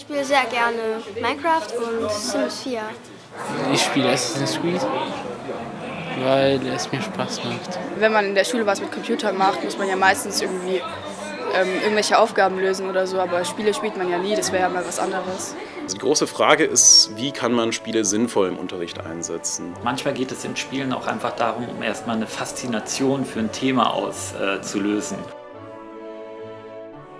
Ich spiele sehr gerne Minecraft und Sims 4. Ich spiele Assassin's Creed, weil es mir Spaß macht. Wenn man in der Schule was mit Computern macht, muss man ja meistens irgendwie ähm, irgendwelche Aufgaben lösen oder so, aber Spiele spielt man ja nie, das wäre ja mal was anderes. Die große Frage ist, wie kann man Spiele sinnvoll im Unterricht einsetzen? Manchmal geht es in Spielen auch einfach darum, um erstmal eine Faszination für ein Thema auszulösen. Äh,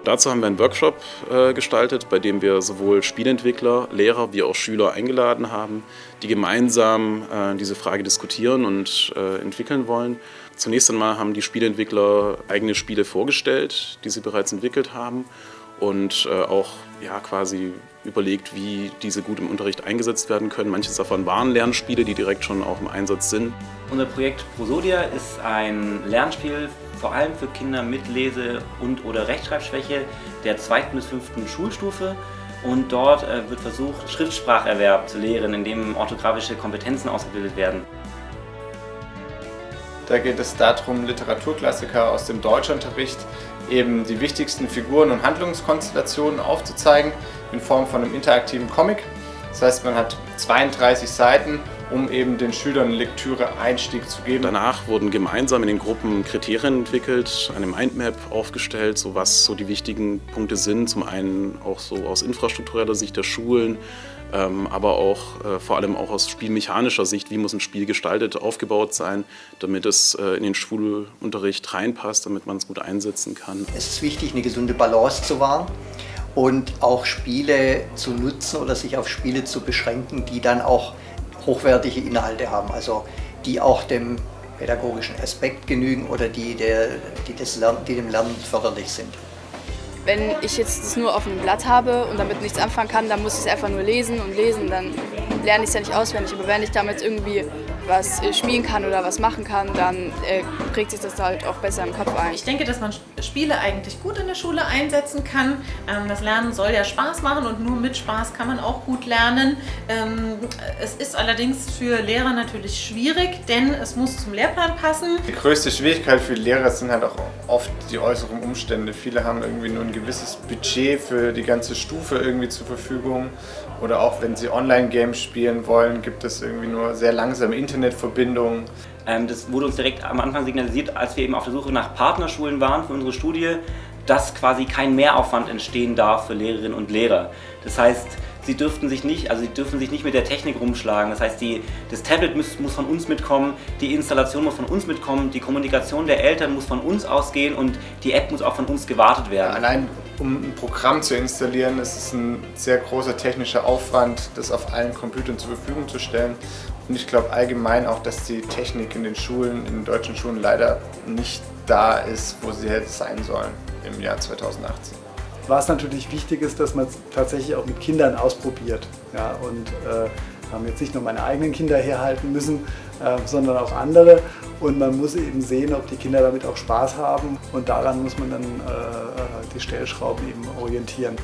Dazu haben wir einen Workshop äh, gestaltet, bei dem wir sowohl Spielentwickler, Lehrer wie auch Schüler eingeladen haben, die gemeinsam äh, diese Frage diskutieren und äh, entwickeln wollen. Zunächst einmal haben die Spielentwickler eigene Spiele vorgestellt, die sie bereits entwickelt haben und auch ja, quasi überlegt, wie diese gut im Unterricht eingesetzt werden können. Manches davon waren Lernspiele, die direkt schon auch im Einsatz sind. Unser Projekt Prosodia ist ein Lernspiel vor allem für Kinder mit Lese- und oder Rechtschreibschwäche der zweiten bis fünften Schulstufe. Und dort äh, wird versucht, Schriftspracherwerb zu lehren, indem orthografische Kompetenzen ausgebildet werden. Da geht es darum, Literaturklassiker aus dem Deutschunterricht eben die wichtigsten Figuren und Handlungskonstellationen aufzuzeigen in Form von einem interaktiven Comic. Das heißt, man hat 32 Seiten um eben den Schülern Lektüre-Einstieg zu geben. Danach wurden gemeinsam in den Gruppen Kriterien entwickelt, eine Mindmap aufgestellt, so was so die wichtigen Punkte sind. Zum einen auch so aus infrastruktureller Sicht der Schulen, ähm, aber auch äh, vor allem auch aus spielmechanischer Sicht, wie muss ein Spiel gestaltet, aufgebaut sein, damit es äh, in den Schulunterricht reinpasst, damit man es gut einsetzen kann. Es ist wichtig, eine gesunde Balance zu wahren und auch Spiele zu nutzen oder sich auf Spiele zu beschränken, die dann auch hochwertige Inhalte haben, also die auch dem pädagogischen Aspekt genügen oder die, der, die, das Lernen, die dem Lernen förderlich sind. Wenn ich jetzt das nur auf einem Blatt habe und damit nichts anfangen kann, dann muss ich es einfach nur lesen und lesen, dann lerne ich es ja nicht auswendig. Aber wenn ich damit irgendwie was äh, spielen kann oder was machen kann, dann äh, prägt sich das halt auch besser im Kopf ein. Ich denke, dass man Spiele eigentlich gut in der Schule einsetzen kann. Ähm, das Lernen soll ja Spaß machen und nur mit Spaß kann man auch gut lernen. Ähm, es ist allerdings für Lehrer natürlich schwierig, denn es muss zum Lehrplan passen. Die größte Schwierigkeit für Lehrer sind halt auch oft die äußeren Umstände. Viele haben irgendwie nur ein gewisses Budget für die ganze Stufe irgendwie zur Verfügung oder auch wenn sie Online-Games spielen wollen, gibt es irgendwie nur sehr langsame Internetverbindungen. Ähm, das wurde uns direkt am Anfang signalisiert, als wir eben auf der Suche nach Partnerschulen waren für unsere Studie, dass quasi kein Mehraufwand entstehen darf für Lehrerinnen und Lehrer. Das heißt, sie dürften sich nicht, also sie dürfen sich nicht mit der Technik rumschlagen. Das heißt, die, das Tablet muss, muss von uns mitkommen, die Installation muss von uns mitkommen, die Kommunikation der Eltern muss von uns ausgehen und die App muss auch von uns gewartet werden. Allein um ein Programm zu installieren, ist es ein sehr großer technischer Aufwand, das auf allen Computern zur Verfügung zu stellen. Und ich glaube allgemein auch, dass die Technik in den Schulen, in den deutschen Schulen leider nicht da ist, wo sie hätte sein sollen im Jahr 2018. Was natürlich wichtig ist, dass man es tatsächlich auch mit Kindern ausprobiert. Ja, und äh, haben jetzt nicht nur meine eigenen Kinder herhalten müssen, äh, sondern auch andere. Und man muss eben sehen, ob die Kinder damit auch Spaß haben. Und daran muss man dann äh, äh die Stellschrauben eben orientieren.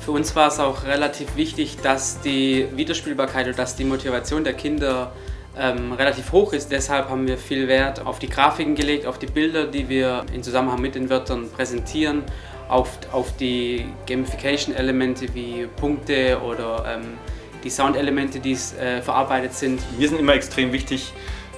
Für uns war es auch relativ wichtig, dass die Wiederspielbarkeit und dass die Motivation der Kinder ähm, relativ hoch ist. Deshalb haben wir viel Wert auf die Grafiken gelegt, auf die Bilder, die wir in Zusammenhang mit den Wörtern präsentieren auf, auf die Gamification-Elemente wie Punkte oder ähm, die Soundelemente, die äh, verarbeitet sind. Mir sind immer extrem wichtig,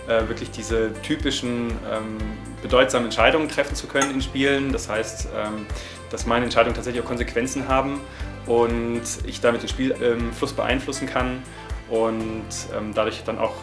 äh, wirklich diese typischen ähm, bedeutsamen Entscheidungen treffen zu können in Spielen. Das heißt, ähm, dass meine Entscheidungen tatsächlich auch Konsequenzen haben und ich damit den Spielfluss ähm, beeinflussen kann und ähm, dadurch dann auch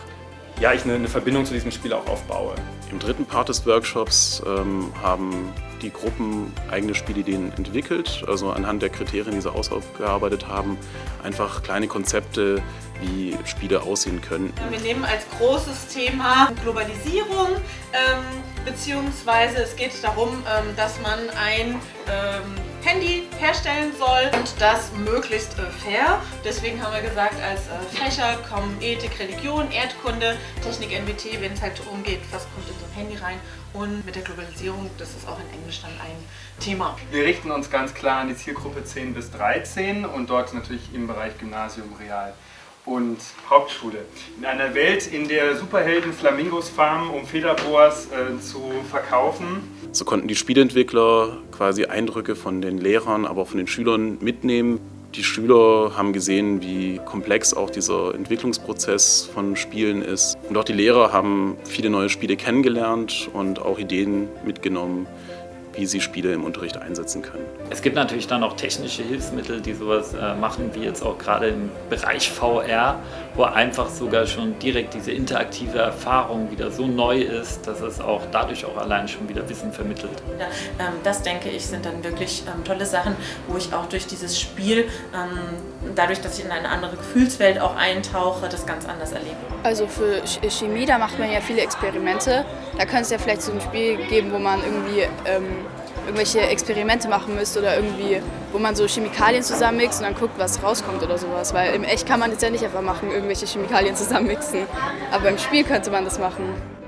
ja, ich eine, eine, Verbindung zu diesem Spiel auch aufbaue. Im dritten Part des Workshops ähm, haben die Gruppen eigene Spielideen entwickelt, also anhand der Kriterien, die sie ausgearbeitet haben, einfach kleine Konzepte, wie Spiele aussehen können. Wir nehmen als großes Thema Globalisierung, ähm, beziehungsweise es geht darum, ähm, dass man ein ähm, Handy herstellen soll und das möglichst äh, fair. Deswegen haben wir gesagt, als äh, Fächer kommen Ethik, Religion, Erdkunde, Technik, NWT, wenn es halt darum geht, was kommt in so ein Handy rein. Und mit der Globalisierung, das ist auch in Englisch dann ein Thema. Wir richten uns ganz klar an die Zielgruppe 10 bis 13 und dort natürlich im Bereich Gymnasium, Real und Hauptschule. In einer Welt, in der Superhelden Flamingos farmen, um Federboas äh, zu verkaufen. So konnten die Spieleentwickler quasi Eindrücke von den Lehrern, aber auch von den Schülern mitnehmen. Die Schüler haben gesehen, wie komplex auch dieser Entwicklungsprozess von Spielen ist. Und auch die Lehrer haben viele neue Spiele kennengelernt und auch Ideen mitgenommen, wie sie Spiele im Unterricht einsetzen können. Es gibt natürlich dann auch technische Hilfsmittel, die sowas äh, machen, wie jetzt auch gerade im Bereich VR, wo einfach sogar schon direkt diese interaktive Erfahrung wieder so neu ist, dass es auch dadurch auch allein schon wieder Wissen vermittelt. Ja, ähm, das denke ich sind dann wirklich ähm, tolle Sachen, wo ich auch durch dieses Spiel, ähm, dadurch, dass ich in eine andere Gefühlswelt auch eintauche, das ganz anders erlebe. Also für Chemie, da macht man ja viele Experimente. Da könnte es ja vielleicht so ein Spiel geben, wo man irgendwie ähm, irgendwelche Experimente machen müsste oder irgendwie, wo man so Chemikalien zusammenmixt und dann guckt, was rauskommt oder sowas. Weil im Echt kann man das ja nicht einfach machen, irgendwelche Chemikalien zusammenmixen. Aber im Spiel könnte man das machen.